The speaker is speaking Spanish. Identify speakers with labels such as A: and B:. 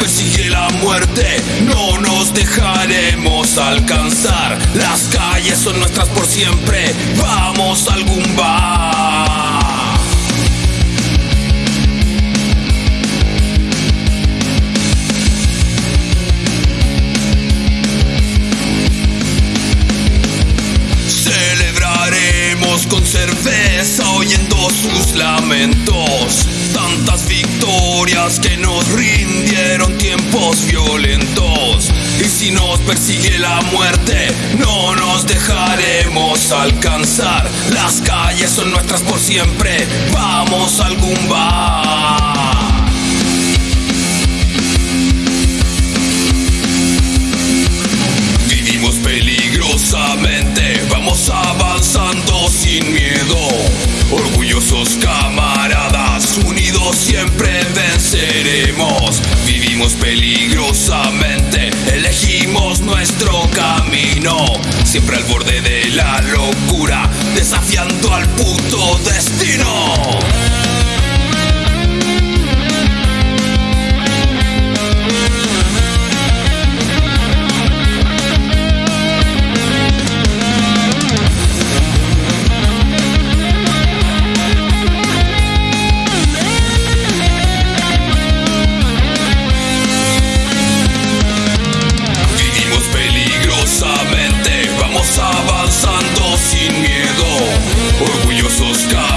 A: persigue la muerte, no nos dejaremos alcanzar. Las calles son nuestras por siempre, vamos a algún bar. Celebraremos con cerveza oyendo sus lamentos. Victorias que nos rindieron tiempos violentos. Y si nos persigue la muerte, no nos dejaremos alcanzar. Las calles son nuestras por siempre. Vamos a algún bar. Vivimos peligrosamente, vamos avanzando sin miedo. Peligrosamente, elegimos nuestro camino. Siempre al borde de la locura, desafiando al puto destino. stop.